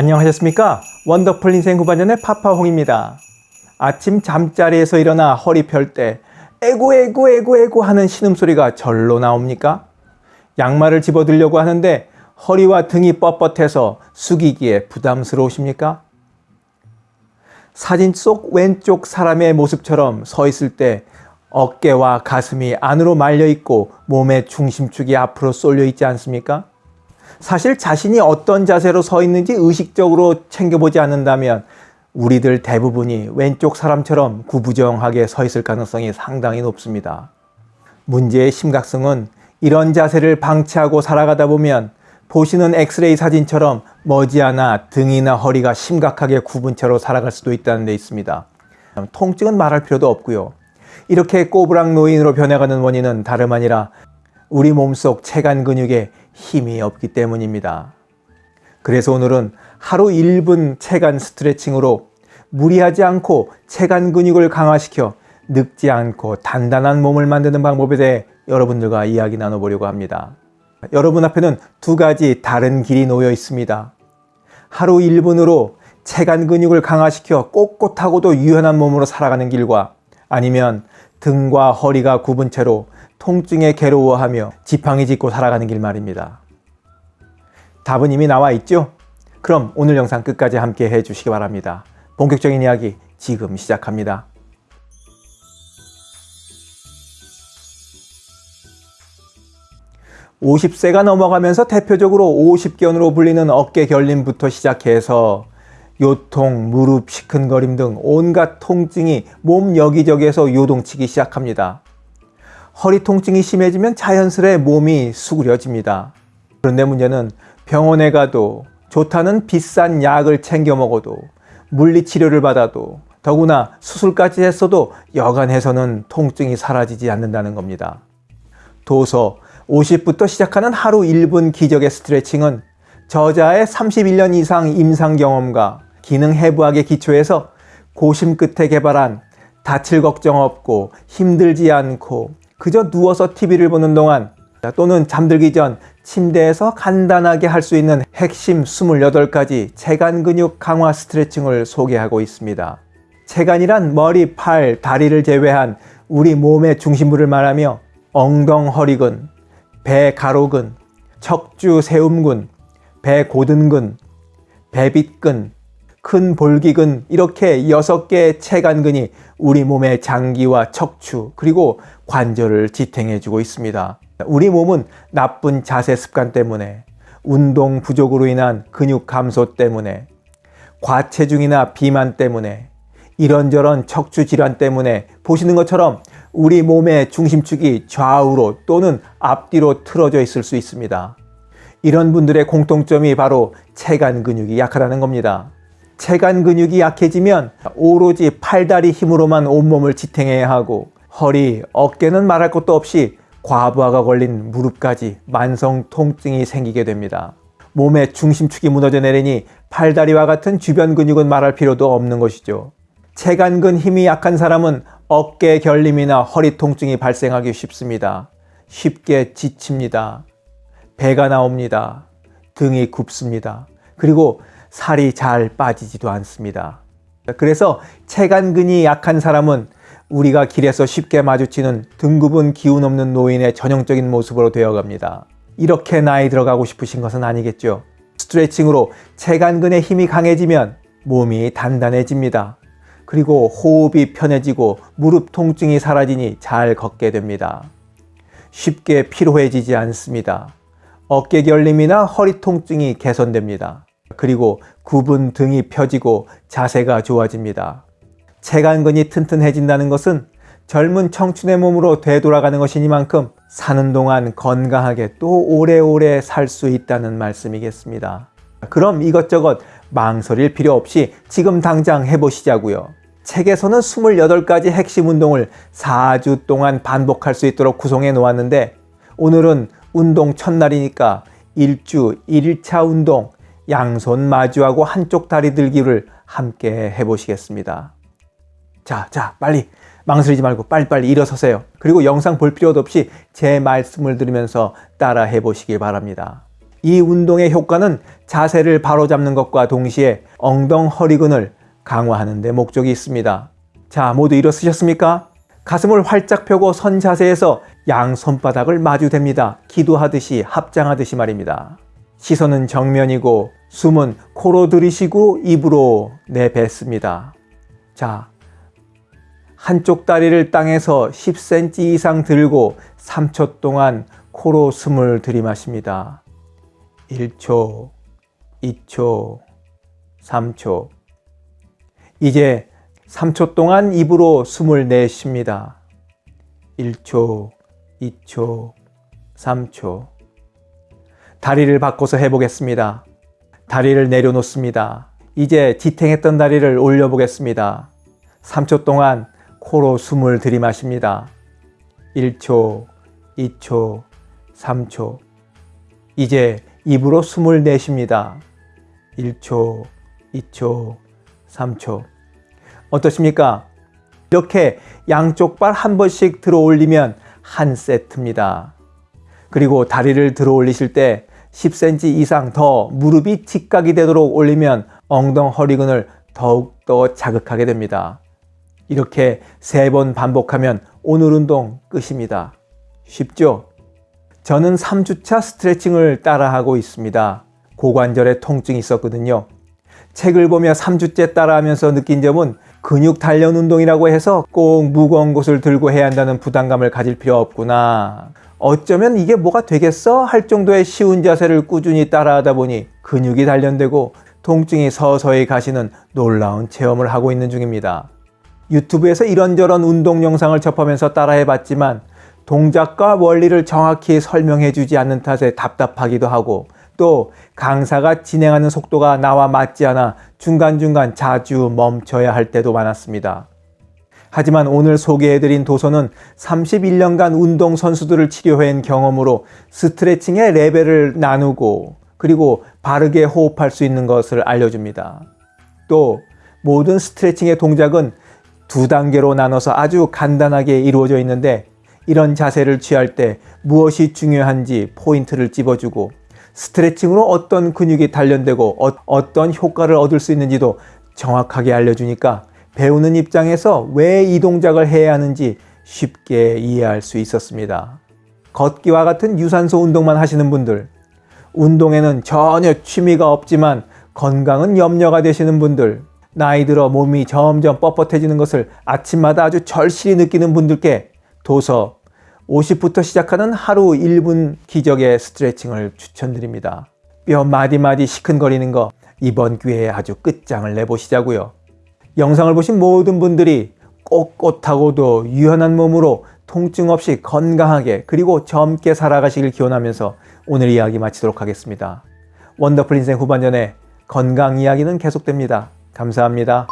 안녕하셨습니까? 원더풀 인생 후반년의 파파홍입니다. 아침 잠자리에서 일어나 허리 펼 때 에고 에고 에고 에고 하는 신음소리가 절로 나옵니까? 양말을 집어들려고 하는데 허리와 등이 뻣뻣해서 숙이기에 부담스러우십니까? 사진 속 왼쪽 사람의 모습처럼 서 있을 때 어깨와 가슴이 안으로 말려 있고 몸의 중심축이 앞으로 쏠려 있지 않습니까? 사실 자신이 어떤 자세로 서 있는지 의식적으로 챙겨보지 않는다면 우리들 대부분이 왼쪽 사람처럼 구부정하게 서 있을 가능성이 상당히 높습니다. 문제의 심각성은 이런 자세를 방치하고 살아가다 보면 보시는 엑스레이 사진처럼 머지않아 등이나 허리가 심각하게 구분 채로 살아갈 수도 있다는 데 있습니다. 통증은 말할 필요도 없고요. 이렇게 꼬부랑 노인으로 변해가는 원인은 다름 아니라 우리 몸속 체간 근육에 힘이 없기 때문입니다. 그래서 오늘은 하루 1분 체간 스트레칭으로 무리하지 않고 체간 근육을 강화시켜 늙지 않고 단단한 몸을 만드는 방법에 대해 여러분들과 이야기 나눠보려고 합니다. 여러분 앞에는 두 가지 다른 길이 놓여 있습니다. 하루 1분으로 체간 근육을 강화시켜 꼿꼿하고도 유연한 몸으로 살아가는 길과 아니면 등과 허리가 굽은 채로 통증에 괴로워하며 지팡이 짚고 살아가는 길 말입니다. 답은 이미 나와 있죠? 그럼 오늘 영상 끝까지 함께 해주시기 바랍니다. 본격적인 이야기 지금 시작합니다. (50세가) 넘어가면서 대표적으로 (50견으로) 불리는 어깨 결림부터 시작해서 요통, 무릎, 시큰거림 등 온갖 통증이 몸 여기저기에서 요동치기 시작합니다. 허리 통증이 심해지면 자연스레 몸이 수그려집니다. 그런데 문제는 병원에 가도 좋다는 비싼 약을 챙겨 먹어도 물리치료를 받아도 더구나 수술까지 했어도 여간 해서는 통증이 사라지지 않는다는 겁니다. 도서 50부터 시작하는 하루 1분 기적의 스트레칭은 저자의 31년 이상 임상 경험과 기능 해부학에 기초해서 고심 끝에 개발한 다칠 걱정 없고 힘들지 않고 그저 누워서 TV를 보는 동안 또는 잠들기 전 침대에서 간단하게 할 수 있는 핵심 28가지 체간 근육 강화 스트레칭을 소개하고 있습니다. 체간이란 머리, 팔, 다리를 제외한 우리 몸의 중심부를 말하며 엉덩 허리근, 배 가로근, 척추 세움근, 배 고든근, 배빗근, 큰 볼기근 이렇게 6개의 체간근이 우리 몸의 장기와 척추 그리고 관절을 지탱해주고 있습니다. 우리 몸은 나쁜 자세 습관 때문에 운동 부족으로 인한 근육 감소 때문에 과체중이나 비만 때문에 이런저런 척추 질환 때문에 보시는 것처럼 우리 몸의 중심축이 좌우로 또는 앞뒤로 틀어져 있을 수 있습니다. 이런 분들의 공통점이 바로 체간 근육이 약하다는 겁니다. 체간 근육이 약해지면 오로지 팔다리 힘으로만 온몸을 지탱해야 하고 허리, 어깨는 말할 것도 없이 과부하가 걸린 무릎까지 만성 통증이 생기게 됩니다. 몸의 중심축이 무너져 내리니 팔다리와 같은 주변 근육은 말할 필요도 없는 것이죠. 체간근 힘이 약한 사람은 어깨 결림이나 허리 통증이 발생하기 쉽습니다. 쉽게 지칩니다. 배가 나옵니다. 등이 굽습니다. 그리고 살이 잘 빠지지도 않습니다. 그래서 체간근이 약한 사람은 우리가 길에서 쉽게 마주치는 등급은 기운 없는 노인의 전형적인 모습으로 되어갑니다. 이렇게 나이 들어가고 싶으신 것은 아니겠죠. 스트레칭으로 체간근의 힘이 강해지면 몸이 단단해집니다. 그리고 호흡이 편해지고 무릎 통증이 사라지니 잘 걷게 됩니다. 쉽게 피로해지지 않습니다. 어깨 결림이나 허리 통증이 개선됩니다. 그리고 굽은 등이 펴지고 자세가 좋아집니다. 체간근이 튼튼해진다는 것은 젊은 청춘의 몸으로 되돌아가는 것이니만큼 사는 동안 건강하게 또 오래오래 살 수 있다는 말씀이겠습니다. 그럼 이것저것 망설일 필요 없이 지금 당장 해보시자고요. 책에서는 28가지 핵심 운동을 4주 동안 반복할 수 있도록 구성해 놓았는데 오늘은 운동 첫날이니까 1주 1일차 운동 양손 마주하고 한쪽 다리 들기를 함께 해보시겠습니다. 자, 자, 빨리 망설이지 말고 빨리빨리 일어서세요. 그리고 영상 볼 필요도 없이 제 말씀을 들으면서 따라 해보시길 바랍니다. 이 운동의 효과는 자세를 바로잡는 것과 동시에 엉덩 허리근을 강화하는 데 목적이 있습니다. 자, 모두 일어서셨습니까? 가슴을 활짝 펴고 선 자세에서 양 손바닥을 마주댑니다. 기도하듯이 합장하듯이 말입니다. 시선은 정면이고 숨은 코로 들이쉬고 입으로 내뱉습니다. 자, 한쪽 다리를 땅에서 10cm 이상 들고 3초 동안 코로 숨을 들이마십니다. 1초, 2초, 3초. 이제 3초 동안 입으로 숨을 내쉽니다. 1초, 2초, 3초. 다리를 바꿔서 해보겠습니다. 다리를 내려놓습니다. 이제 지탱했던 다리를 올려보겠습니다. 3초 동안 코로 숨을 들이마십니다. 1초, 2초, 3초. 이제 입으로 숨을 내쉽니다. 1초, 2초, 3초. 어떠십니까? 이렇게 양쪽 발 한 번씩 들어 올리면 한 세트입니다. 그리고 다리를 들어 올리실 때 10cm 이상 더 무릎이 직각이 되도록 올리면 엉덩 허리근을 더욱더 자극하게 됩니다. 이렇게 세 번 반복하면 오늘 운동 끝입니다. 쉽죠? 저는 3주차 스트레칭을 따라하고 있습니다. 고관절에 통증이 있었거든요. 책을 보며 3주째 따라하면서 느낀 점은 근육 단련 운동이라고 해서 꼭 무거운 것을 들고 해야 한다는 부담감을 가질 필요 없구나. 어쩌면 이게 뭐가 되겠어? 할 정도의 쉬운 자세를 꾸준히 따라하다 보니 근육이 단련되고 통증이 서서히 가시는 놀라운 체험을 하고 있는 중입니다. 유튜브에서 이런저런 운동 영상을 접하면서 따라해 봤지만 동작과 원리를 정확히 설명해 주지 않는 탓에 답답하기도 하고 또 강사가 진행하는 속도가 나와 맞지 않아 중간중간 자주 멈춰야 할 때도 많았습니다. 하지만 오늘 소개해드린 도서는 31년간 운동선수들을 치료해온 경험으로 스트레칭의 레벨을 나누고 그리고 바르게 호흡할 수 있는 것을 알려줍니다. 또 모든 스트레칭의 동작은 두 단계로 나눠서 아주 간단하게 이루어져 있는데 이런 자세를 취할 때 무엇이 중요한지 포인트를 집어주고 스트레칭으로 어떤 근육이 단련되고 어, 떤 효과를 얻을 수 있는지도 정확하게 알려주니까 배우는 입장에서 왜 이 동작을 해야 하는지 쉽게 이해할 수 있었습니다. 걷기와 같은 유산소 운동만 하시는 분들, 운동에는 전혀 취미가 없지만 건강은 염려가 되시는 분들, 나이 들어 몸이 점점 뻣뻣해지는 것을 아침마다 아주 절실히 느끼는 분들께 도서 50부터 시작하는 하루 1분 기적의 스트레칭을 추천드립니다. 뼈 마디마디 시큰거리는 거 이번 기회에 아주 끝장을 내보시자고요. 영상을 보신 모든 분들이 꼿꼿하고도 유연한 몸으로 통증 없이 건강하게 그리고 젊게 살아가시길 기원하면서 오늘 이야기 마치도록 하겠습니다. 원더풀 인생 후반전에 건강 이야기는 계속됩니다. 감사합니다.